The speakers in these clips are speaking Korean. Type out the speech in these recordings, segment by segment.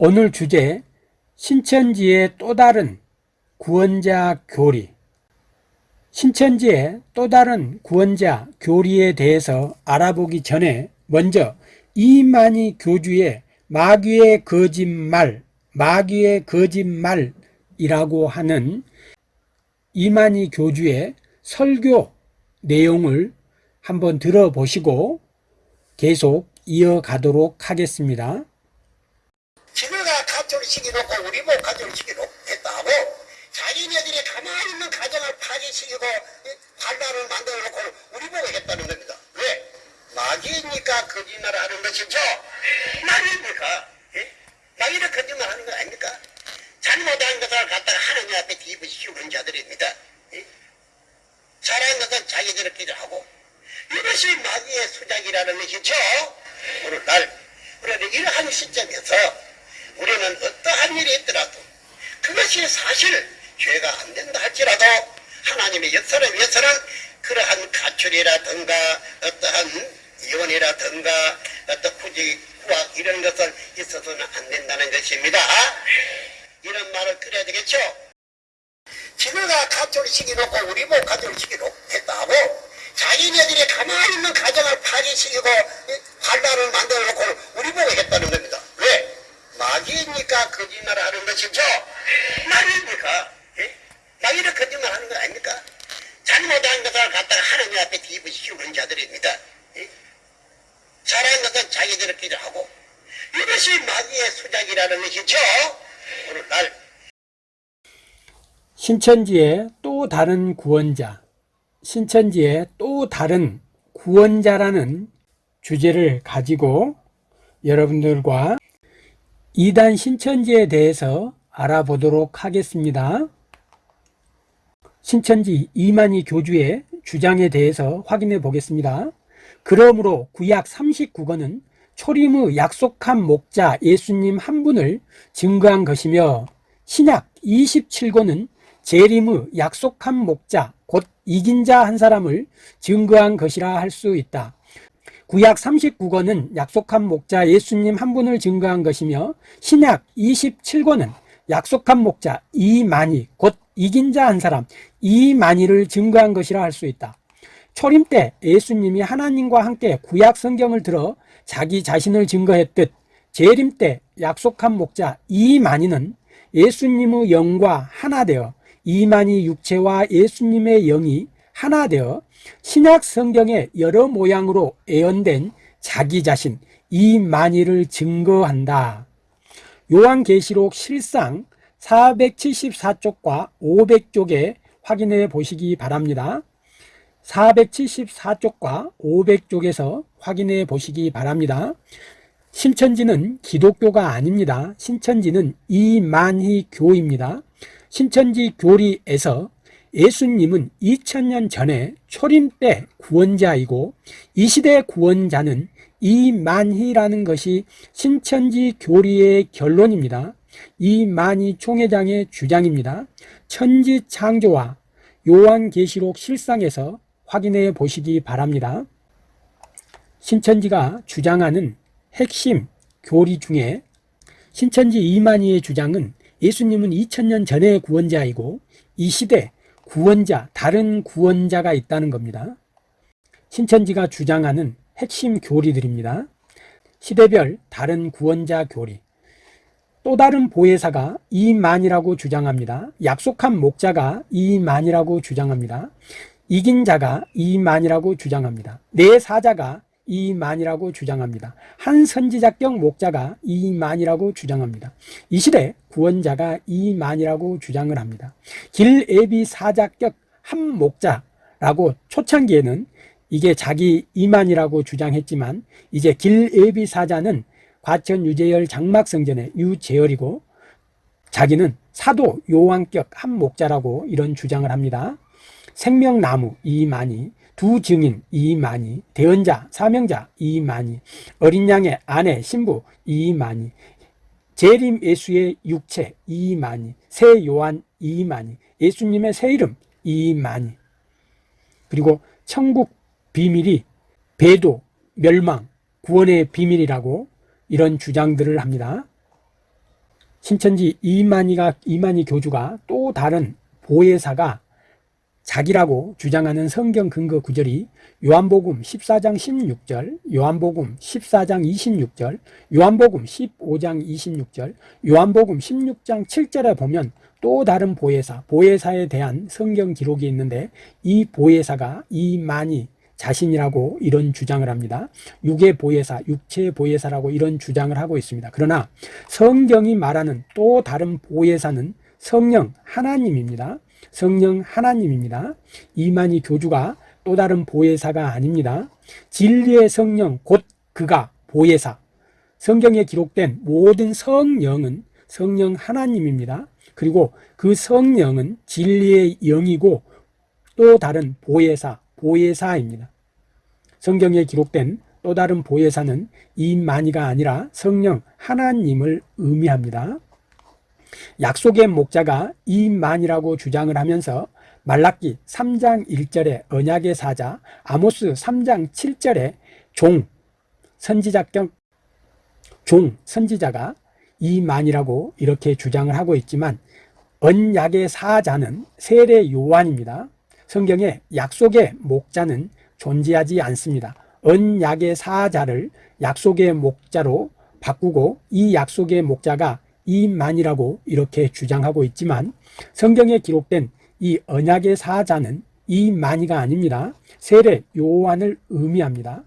오늘 주제 신천지의 또 다른 구원자 교리 신천지의 또 다른 구원자 교리에 대해서 알아보기 전에 먼저 이만희 교주의 마귀의 거짓말 마귀의 거짓말이라고 하는 이만희 교주의 설교 내용을 한번 들어보시고 계속 이어가도록 하겠습니다. 가족을 시키놓고 우리 목 가족을 시키놓고 했다고 자기네들이 가만히 있는 가정을 파괴시키고 반란을 만들어 놓고 우리 보고 했다는 겁니다. 왜? 마귀니까 거짓말을 하는 것이죠. 마귀입니까? 예? 마귀는 거짓말 하는 거 아닙니까? 잘못한 것을 갖다가 하나님 앞에 뒤집어씌우고 그런 자들입니다. 예? 잘한 것은 자기들끼리 하고 이것이 마귀의 수작이라는 것이죠. 오늘날 우리는 이러한 시점에서 우리는 어떠한 일이 있더라도 그것이 사실 죄가 안 된다 할지라도 하나님의 역사를 위해서는 그러한 가출이라든가 어떠한 이혼이라든가 어떤 후지 후학 이런 것은 있어서는 안 된다는 것입니다. 이런 말을 그래야 되겠죠. 지네가 가족을 시켜놓고 우리 목 가족을 시켜놓고 했다고 자기네들이 가만히 있는 가정을 파괴시키고 반란을 만들어놓고 우리 보고 했다는 겁니다. 왜? 마귀니까 거짓말을 하는 것이죠. 마귀입니까? 예? 마귀는 거짓말 하는 거 아닙니까? 잘못한 것을 갖다가 하나님 앞에 뒤집어씌우고 그런 자들입니다. 예? 잘한 것은 자기들끼리 하고 이것이 마귀의 수작이라는 것이죠. 오늘날 신천지의 또 다른 구원자, 신천지의 또 다른 구원자라는 주제를 가지고 여러분들과 이단 신천지에 대해서 알아보도록 하겠습니다. 신천지 이만희 교주의 주장에 대해서 확인해 보겠습니다. 그러므로 구약 39권은 초림의 약속한 목자 예수님 한 분을 증거한 것이며 신약 27권은 재림의 약속한 목자 곧 이긴 자 한 사람을 증거한 것이라 할 수 있다. 구약 39권은 약속한 목자 예수님 한 분을 증거한 것이며 신약 27권은 약속한 목자 이만희 곧 이긴 자 한 사람 이만희를 증거한 것이라 할 수 있다. 초림 때 예수님이 하나님과 함께 구약 성경을 들어 자기 자신을 증거했듯 재림 때 약속한 목자 이만희는 예수님의 영과 하나 되어 이만희 육체와 예수님의 영이 하나 되어 신약 성경의 여러 모양으로 애언된 자기 자신 이만희를 증거한다. 요한계시록 실상 474쪽과 500쪽에 확인해 보시기 바랍니다. 474쪽과 500쪽에서 확인해 보시기 바랍니다. 신천지는 기독교가 아닙니다. 신천지는 이만희 교입니다. 신천지 교리에서 예수님은 2000년 전에 초림 때 구원자이고 이 시대 구원자는 이만희라는 것이 신천지 교리의 결론입니다. 이만희 총회장의 주장입니다. 천지 창조와 요한계시록 실상에서 확인해 보시기 바랍니다. 신천지가 주장하는 핵심 교리 중에 신천지 이만희의 주장은 예수님은 2000년 전의 구원자이고 이 시대 구원자, 다른 구원자가 있다는 겁니다. 신천지가 주장하는 핵심 교리들입니다. 시대별 다른 구원자 교리. 또 다른 보혜사가 이만이라고 주장합니다. 약속한 목자가 이만이라고 주장합니다. 이긴 자가 이만이라고 주장합니다. 내 사자가 이만이라고 주장합니다. 한 선지자격 목자가 이만이라고 주장합니다. 이 시대 구원자가 이만이라고 주장을 합니다. 길애비 사자격 한 목자라고 초창기에는 이게 자기 이만이라고 주장했지만 이제 길애비 사자는 과천 유재열 장막성전의 유재열이고 자기는 사도 요한격 한 목자라고 이런 주장을 합니다. 생명나무 이만희 두 증인 이만희, 대언자, 사명자 이만희, 어린 양의 아내, 신부 이만희, 재림 예수의 육체 이만희, 새 요한 이만희, 예수님의 새 이름 이만희, 그리고 천국 비밀이 배도, 멸망, 구원의 비밀이라고 이런 주장들을 합니다. 신천지 이만희가 이만희 교주가 또 다른 보혜사가 자기라고 주장하는 성경 근거 구절이 요한복음 14장 16절, 요한복음 14장 26절, 요한복음 15장 26절, 요한복음 16장 7절에 보면 또 다른 보혜사, 보혜사에 대한 성경 기록이 있는데 이 보혜사가 이만희 자신이라고 이런 주장을 합니다. 육의 보혜사, 육체 보혜사라고 이런 주장을 하고 있습니다. 그러나 성경이 말하는 또 다른 보혜사는 성령 하나님입니다. 성령 하나님입니다. 이만희 교주가 또 다른 보혜사가 아닙니다. 진리의 성령 곧 그가 보혜사. 성경에 기록된 모든 성령은 성령 하나님입니다. 그리고 그 성령은 진리의 영이고 또 다른 보혜사, 보혜사입니다. 성경에 기록된 또 다른 보혜사는 이만희가 아니라 성령 하나님을 의미합니다. 약속의 목자가 이만이라고 주장을 하면서 말라기 3장 1절에 언약의 사자, 아모스 3장 7절에 종, 선지자격, 종, 선지자가 이만이라고 이렇게 주장을 하고 있지만 언약의 사자는 세례 요한입니다. 성경에 약속의 목자는 존재하지 않습니다. 언약의 사자를 약속의 목자로 바꾸고 이 약속의 목자가 이만이라고 이렇게 주장하고 있지만 성경에 기록된 이 언약의 사자는 이만이가 아닙니다. 세례 요한을 의미합니다.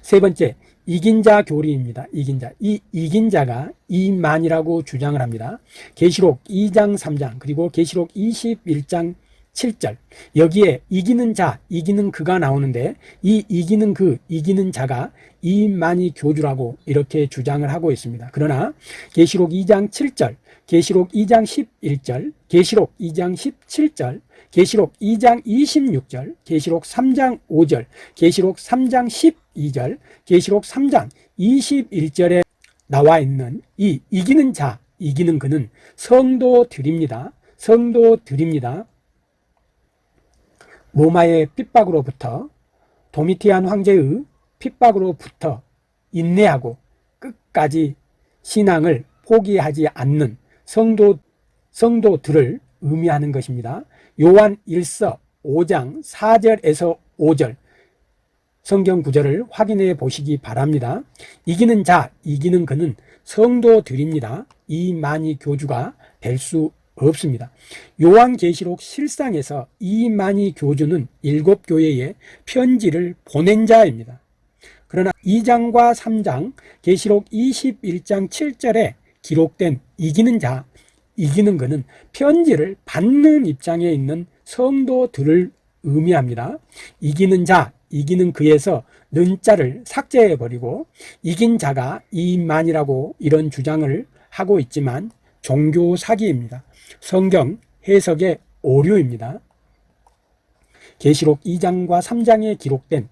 세 번째, 이긴 자 교리입니다. 이긴 자. 이 이긴 자가 이만이라고 주장을 합니다. 계시록 2장 3장 그리고 계시록 21장 7절 여기에 이기는 자, 이기는 그가 나오는데 이 이기는 그, 이기는 자가 이만희 교주라고 이렇게 주장을 하고 있습니다. 그러나 계시록 2장 7절, 계시록 2장 11절, 계시록 2장 17절, 계시록 2장 26절, 계시록 3장 5절, 계시록 3장 12절, 계시록 3장 21절에 나와 있는 이 이기는 자, 이기는 그는 성도들입니다. 성도들입니다. 로마의 핍박으로부터 도미티안 황제의 핍박으로부터 인내하고 끝까지 신앙을 포기하지 않는 성도, 성도들을 의미하는 것입니다. 요한 1서 5장 4절에서 5절 성경 구절을 확인해 보시기 바랍니다. 이기는 자, 이기는 그는 성도들입니다. 이만희 교주가 될 수 없습니다. 요한계시록 실상에서 이만희 교주는 일곱 교회에 편지를 보낸 자입니다. 그러나 2장과 3장 계시록 21장 7절에 기록된 이기는 자, 이기는 그는 편지를 받는 입장에 있는 성도들을 의미합니다. 이기는 자, 이기는 그에서 는자를 삭제해버리고 이긴 자가 이만이라고 이런 주장을 하고 있지만 종교 사기입니다. 성경 해석의 오류입니다. 계시록 2장과 3장에 기록된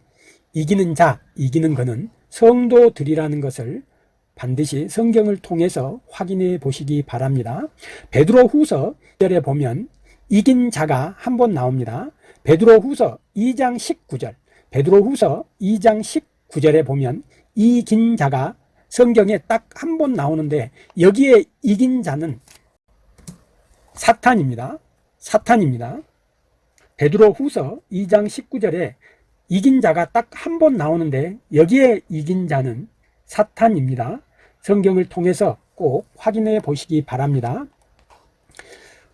이기는 자, 이기는 것은 성도들이라는 것을 반드시 성경을 통해서 확인해 보시기 바랍니다. 베드로 후서 1절에 보면 이긴 자가 한 번 나옵니다. 베드로 후서 2장 19절, 베드로 후서 2장 19절에 보면 이긴 자가 성경에 딱 한 번 나오는데 여기에 이긴 자는 사탄입니다. 사탄입니다. 베드로 후서 2장 19절에 이긴 자가 딱 한 번 나오는데 여기에 이긴 자는 사탄입니다. 성경을 통해서 꼭 확인해 보시기 바랍니다.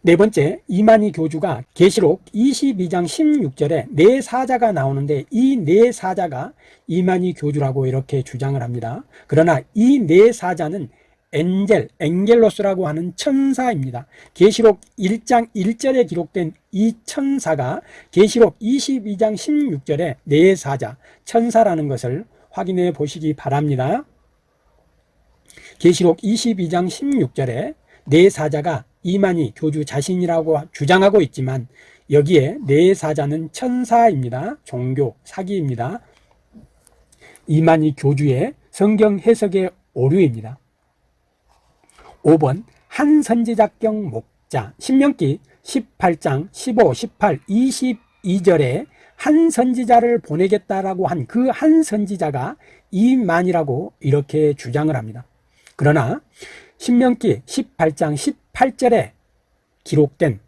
네 번째, 이만희 교주가 계시록 22장 16절에 네 사자가 나오는데 이 네 사자가 이만희 교주라고 이렇게 주장을 합니다. 그러나 이 네 사자는 엔젤, 엔겔로스라고 하는 천사입니다. 계시록 1장 1절에 기록된 이 천사가 계시록 22장 16절에 네 사자, 천사라는 것을 확인해 보시기 바랍니다. 계시록 22장 16절에 네 사자가 이만희 교주 자신이라고 주장하고 있지만 여기에 네 사자는 천사입니다. 종교 사기입니다. 이만희 교주의 성경 해석의 오류입니다. 5번 한 선지자경 목자 신명기 18장 15, 18, 22절에 한 선지자를 보내겠다라고 한 그 한 선지자가 이만이라고 이렇게 주장을 합니다. 그러나 신명기 18장 18절에 기록된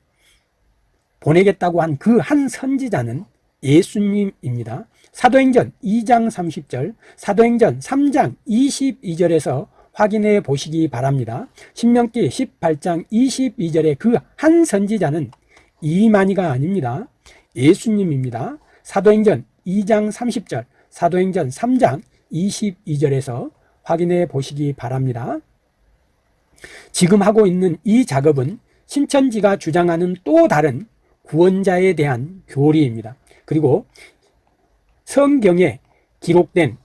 보내겠다고 한 그 한 선지자는 예수님입니다. 사도행전 2장 30절, 사도행전 3장 22절에서 확인해 보시기 바랍니다. 신명기 18장 22절에 그 한 선지자는 이만희가 아닙니다. 예수님입니다. 사도행전 2장 30절, 사도행전 3장 22절에서 확인해 보시기 바랍니다. 지금 하고 있는 이 작업은 신천지가 주장하는 또 다른 구원자에 대한 교리입니다. 그리고 성경에 기록된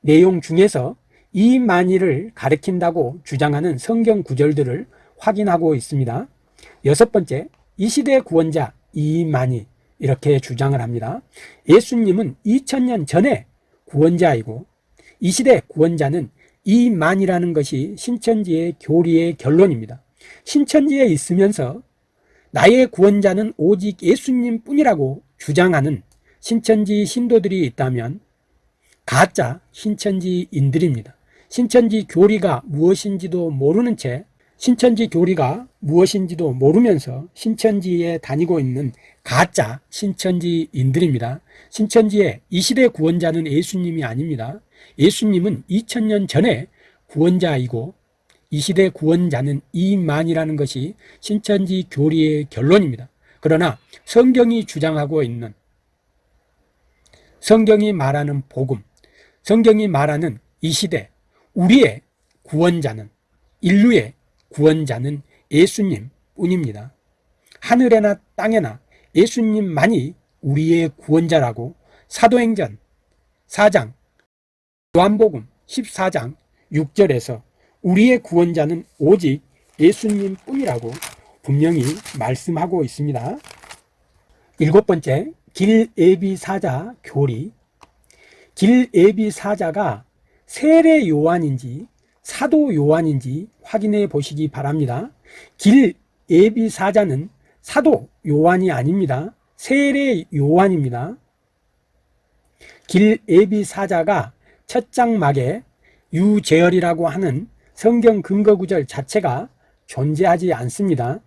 내용 중에서 이만희를 가리킨다고 주장하는 성경 구절들을 확인하고 있습니다. 여섯 번째, 이 시대 구원자 이만희 이렇게 주장을 합니다. 예수님은 2000년 전에 구원자이고 이 시대 구원자는 이만이라는 것이 신천지의 교리의 결론입니다. 신천지에 있으면서 나의 구원자는 오직 예수님 뿐이라고 주장하는 신천지 신도들이 있다면 가짜 신천지인들입니다. 신천지 교리가 무엇인지도 모르는 채 신천지 교리가 무엇인지도 모르면서 신천지에 다니고 있는 가짜 신천지인들입니다. 신천지의 이 시대 구원자는 예수님이 아닙니다. 예수님은 2000년 전에 구원자이고 이 시대 구원자는 이만이라는 것이 신천지 교리의 결론입니다. 그러나 성경이 주장하고 있는 성경이 말하는 복음, 성경이 말하는 이 시대 우리의 구원자는 인류의 구원자는 예수님 뿐입니다. 하늘에나 땅에나 예수님만이 우리의 구원자라고 사도행전 4장 요한복음 14장 6절에서 우리의 구원자는 오직 예수님 뿐이라고 분명히 말씀하고 있습니다. 일곱 번째, 길예비 사자 교리. 길예비 사자가 세례 요한인지 사도 요한인지 확인해 보시기 바랍니다. 길 예비 사자는 사도 요한이 아닙니다. 세례 요한입니다. 길 예비 사자가 첫 장막에 유재열이라고 하는 성경 근거 구절 자체가 존재하지 않습니다.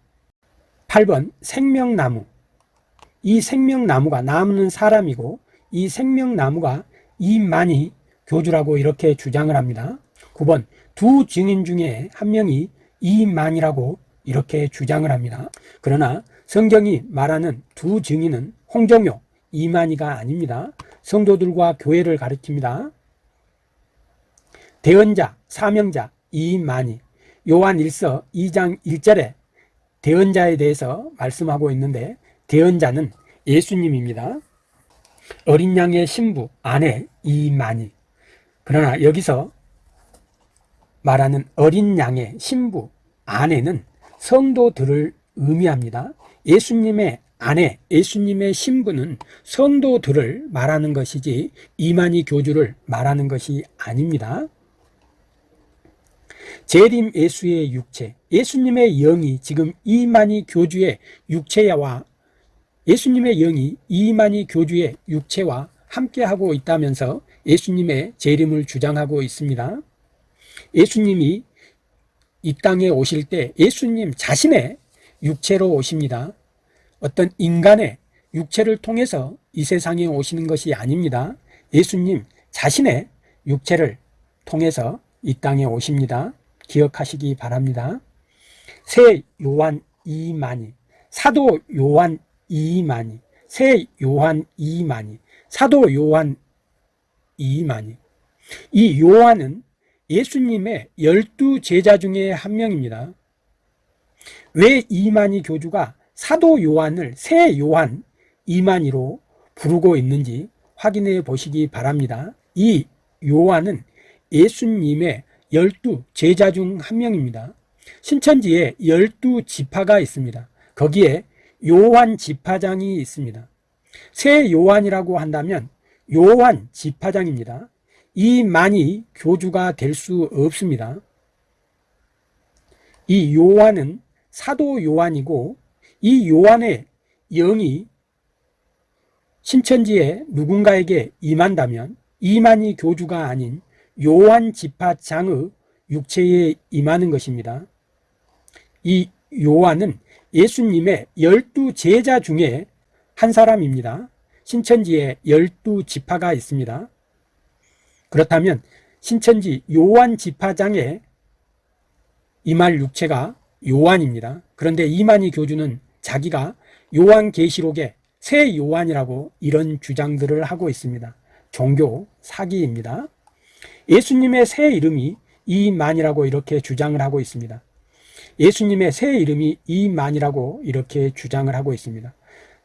8번 생명나무 이 생명나무가 나무는 사람이고 이 생명나무가 이만희 교주라고 이렇게 주장을 합니다. 9번 두 증인 중에 한 명이 이만이라고 이렇게 주장을 합니다. 그러나 성경이 말하는 두 증인은 홍정요, 이만희가 아닙니다. 성도들과 교회를 가리킵니다. 대언자, 사명자, 이만희 요한 1서 2장 1절에 대언자에 대해서 말씀하고 있는데 대언자는 예수님입니다. 어린 양의 신부, 아내 이만희 그러나 여기서 말하는 어린 양의 신부, 아내는 성도들을 의미합니다. 예수님의 아내, 예수님의 신부는 성도들을 말하는 것이지 이만희 교주를 말하는 것이 아닙니다. 재림 예수의 육체, 예수님의 영이 지금 이만희 교주의 육체와 예수님의 영이 이만희 교주의 육체와 함께하고 있다면서 예수님의 재림을 주장하고 있습니다. 예수님이 이 땅에 오실 때 예수님 자신의 육체로 오십니다. 어떤 인간의 육체를 통해서 이 세상에 오시는 것이 아닙니다. 예수님 자신의 육체를 통해서 이 땅에 오십니다. 기억하시기 바랍니다. 새 요한 이만희, 사도 요한 이만희, 새 요한 이만희, 사도 요한 이만희. 이 요한은 예수님의 열두 제자 중에 한 명입니다. 왜 이만희 교주가 사도 요한을 새 요한 이만희로 부르고 있는지 확인해 보시기 바랍니다. 이 요한은 예수님의 열두 제자 중 한 명입니다. 신천지에 열두 지파가 있습니다. 거기에 요한 지파장이 있습니다. 새 요한이라고 한다면 요한 지파장입니다. 이만이 교주가 될 수 없습니다. 이 요한은 사도 요한이고 이 요한의 영이 신천지에 누군가에게 임한다면 이만희 교주가 아닌 요한 지파장의 육체에 임하는 것입니다. 이 요한은 예수님의 열두 제자 중에 한 사람입니다. 신천지에 열두 지파가 있습니다. 그렇다면 신천지 요한 지파장에 임할 육체가 요한입니다. 그런데 이만희 교주는 자기가 요한계시록의 새 요한이라고 이런 주장들을 하고 있습니다. 종교 사기입니다. 예수님의 새 이름이 이만이라고 이렇게 주장을 하고 있습니다. 예수님의 새 이름이 이만이라고 이렇게 주장을 하고 있습니다.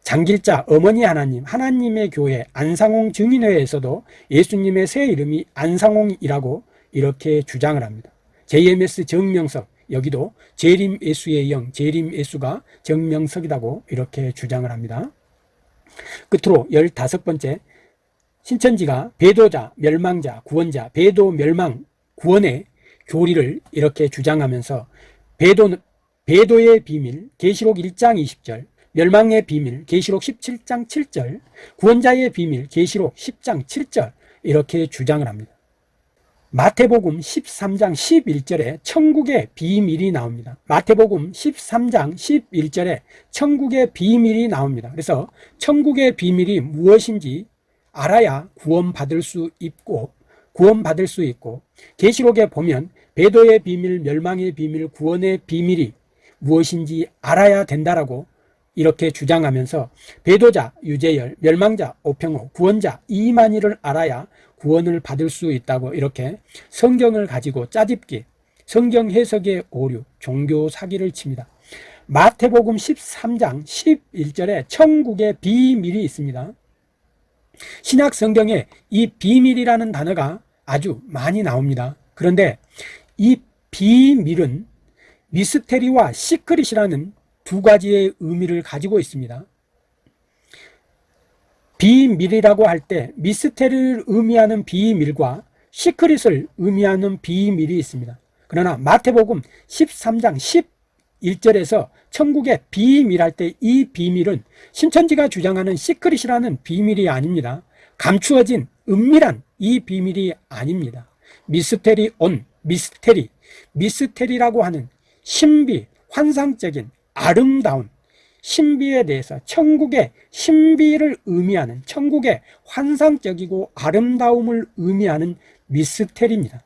장길자 어머니 하나님 하나님의 교회 안상홍 증인회에서도 예수님의 새 이름이 안상홍이라고 이렇게 주장을 합니다. JMS 정명석 여기도 재림 예수의 영 재림 예수가 정명석이라고 이렇게 주장을 합니다. 끝으로 열다섯 번째 신천지가 배도자, 멸망자, 구원자, 배도, 멸망, 구원의 교리를 이렇게 주장하면서 배도, 배도의 비밀, 계시록 1장 20절, 멸망의 비밀, 계시록 17장 7절, 구원자의 비밀, 계시록 10장 7절 이렇게 주장을 합니다. 마태복음 13장 11절에 천국의 비밀이 나옵니다. 마태복음 13장 11절에 천국의 비밀이 나옵니다. 그래서 천국의 비밀이 무엇인지 알아야 구원받을 수 있고 구원받을 수 있고 계시록에 보면 배도의 비밀, 멸망의 비밀, 구원의 비밀이 무엇인지 알아야 된다라고 이렇게 주장하면서 배도자 유재열, 멸망자 오평호, 구원자 이만희를 알아야 구원을 받을 수 있다고 이렇게 성경을 가지고 짜집기, 성경 해석의 오류, 종교 사기를 칩니다. 마태복음 13장 11절에 천국의 비밀이 있습니다. 신약 성경에 이 비밀이라는 단어가 아주 많이 나옵니다. 그런데 이 비밀은 mystery와 secret이라는 두 가지의 의미를 가지고 있습니다. 비밀이라고 할 때 mystery를 의미하는 비밀과 secret을 의미하는 비밀이 있습니다. 그러나 마태복음 13장 11절에서 천국의 비밀할 때 이 비밀은 신천지가 주장하는 secret이라는 비밀이 아닙니다. 감추어진 은밀한 이 비밀이 아닙니다. μυστήριον, mystery, mystery라고 하는 신비, 환상적인 아름다운 신비에 대해서 천국의 신비를 의미하는 천국의 환상적이고 아름다움을 의미하는 미스테리입니다.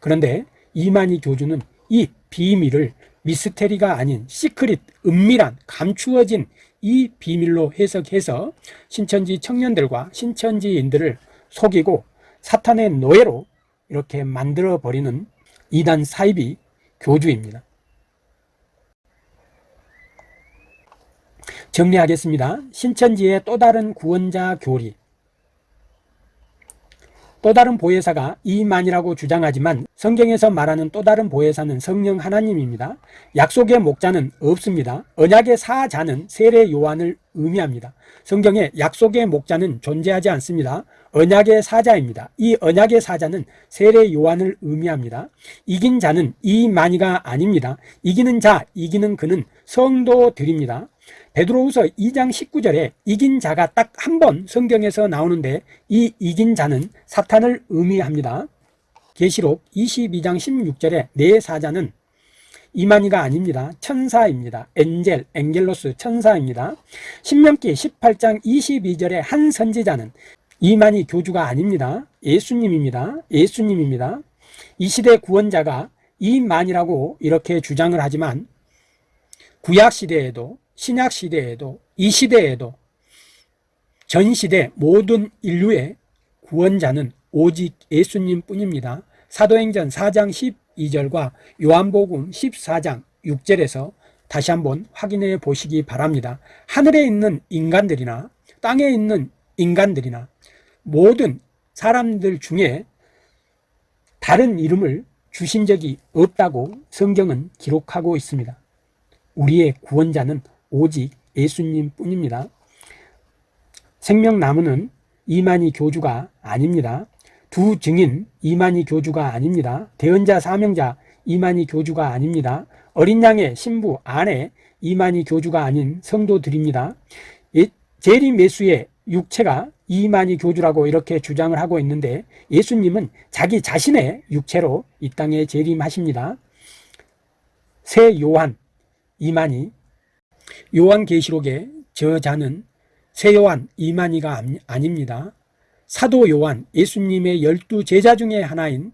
그런데 이만희 교주는 이 비밀을 미스테리가 아닌 시크릿, 은밀한, 감추어진 이 비밀로 해석해서 신천지 청년들과 신천지인들을 속이고 사탄의 노예로 이렇게 만들어버리는 이단 사이비 교주입니다. 정리하겠습니다. 신천지의 또 다른 구원자 교리. 또 다른 보혜사가 이만이라고 주장하지만 성경에서 말하는 또 다른 보혜사는 성령 하나님입니다. 약속의 목자는 없습니다. 언약의 사자는 세례 요한을 의미합니다. 성경에 약속의 목자는 존재하지 않습니다. 언약의 사자입니다. 이 언약의 사자는 세례 요한을 의미합니다. 이긴 자는 이만이가 아닙니다. 이기는 자, 이기는 그는 성도들입니다. 베드로후서 2장 19절에 이긴 자가 딱 한 번 성경에서 나오는데 이 이긴 자는 사탄을 의미합니다. 계시록 22장 16절에 내 사자는 이만희가 아닙니다. 천사입니다. 엔젤, 엔겔로스 천사입니다. 신명기 18장 22절에 한 선지자는 이만희 교주가 아닙니다. 예수님입니다. 예수님입니다. 이 시대 구원자가 이만이라고 이렇게 주장을 하지만 구약 시대에도 신약 시대에도 이 시대에도 전 시대 모든 인류의 구원자는 오직 예수님 뿐입니다. 사도행전 4장 12절과 요한복음 14장 6절에서 다시 한번 확인해 보시기 바랍니다. 하늘에 있는 인간들이나 땅에 있는 인간들이나 모든 사람들 중에 다른 이름을 주신 적이 없다고 성경은 기록하고 있습니다. 우리의 구원자는 오직 예수님 뿐입니다. 생명나무는 이만희 교주가 아닙니다. 두 증인 이만희 교주가 아닙니다. 대언자 사명자 이만희 교주가 아닙니다. 어린 양의 신부 아내 이만희 교주가 아닌 성도들입니다. 예, 재림 예수의 육체가 이만희 교주라고 이렇게 주장을 하고 있는데 예수님은 자기 자신의 육체로 이 땅에 재림하십니다. 새 요한 이만희 요한계시록의 저자는 새 요한 이만희가 암- 아닙니다. 사도 요한 예수님의 열두 제자 중에 하나인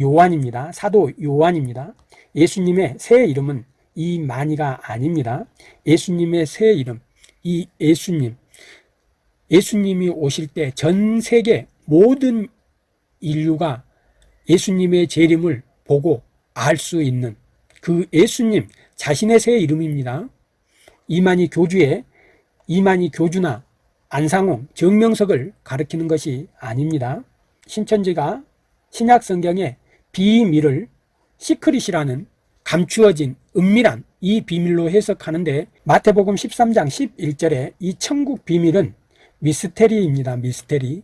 요한입니다. 사도 요한입니다. 예수님의 새 이름은 이만희가 아닙니다. 예수님의 새 이름 이 예수님 예수님이 오실 때 전 세계 모든 인류가 예수님의 재림을 보고 알 수 있는 그 예수님 자신의 새 이름입니다. 이만희 교주의 이만희 교주나 안상홍, 정명석을 가리키는 것이 아닙니다. 신천지가 신약 성경의 비밀을 secret이라는 감추어진 은밀한 이 비밀로 해석하는데 마태복음 13장 11절에 이 천국 비밀은 mystery입니다. mystery.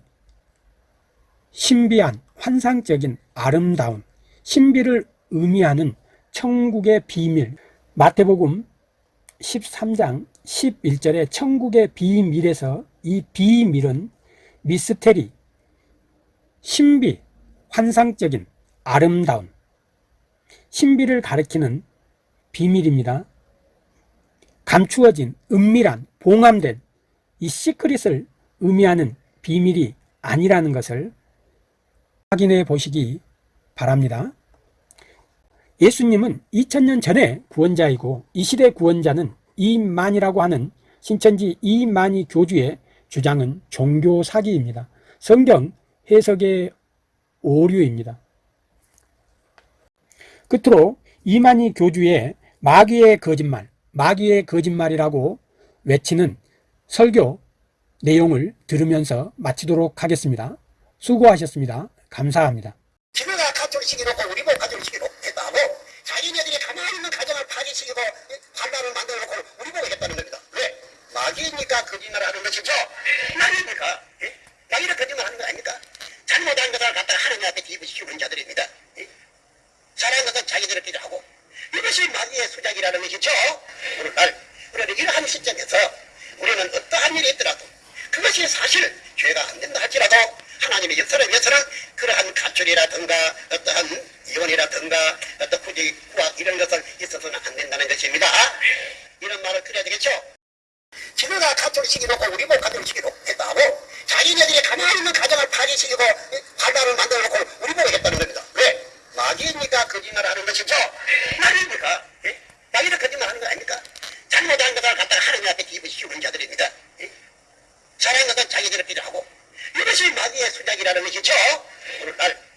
신비한 환상적인 아름다운 신비를 의미하는 천국의 비밀. 마태복음 13장 11절에 천국의 비밀에서 이 비밀은 미스테리, 신비, 환상적인 아름다운 신비를 가리키는 비밀입니다. 감추어진 은밀한 봉함된 이 시크릿을 의미하는 비밀이 아니라는 것을 확인해 보시기 바랍니다. 예수님은 2000년 전에 구원자이고 이 시대 구원자는 이만이라고 하는 신천지 이만희 교주의 주장은 종교 사기입니다. 성경 해석의 오류입니다. 끝으로 이만희 교주의 마귀의 거짓말, 마귀의 거짓말이라고 외치는 설교 내용을 들으면서 마치도록 하겠습니다. 수고하셨습니다. 감사합니다. 파괴시키고 반란을 만들어 놓고 우리 보고 했다는 겁니다. 왜? 마귀니까 거짓말 하는 것이죠. 마귀니까 예? 마귀는 거짓말 하는 거 아닙니까? 잘못한 것을 갖다가 하나님 앞에 뒤집어씌우는 자들입니다. 예? 잘한 것은 자기들끼리 하고 이것이 마귀의 수작이라는 것이죠. 오늘날 우리는 이러한 시점에서 우리는 어떠한 일이 있더라도 그것이 사실 죄가 안 된다 할지라도 하나님의 역사를 위해서는 그러한 가출이라든가 어떠한 이혼이라든가 어떤 후지 구악 이런 것은 있어서는 안 된다는 것입니다. 이런 말을 그려야 되겠죠. 지네가 가톨릭식이 놓고 우리 뭐 가톨릭식이 놓겠다고 자기네들이 가만히 있는 가정을 파괴시키고 발달을 만들어 놓고 우리 모르겠다는 겁니다. 왜? 마귀입니까? 거짓말을 하는 것이죠? 마귀입니까? 예? 마귀는 거짓말 하는 거 아닙니까? 잘못한 것을 갖다가 하느님 앞에 기분 씌우는 자들입니다. 예? 잘한 것은 자기들을 필요하고 이것이 마귀의 수작이라는 것이죠. 오늘날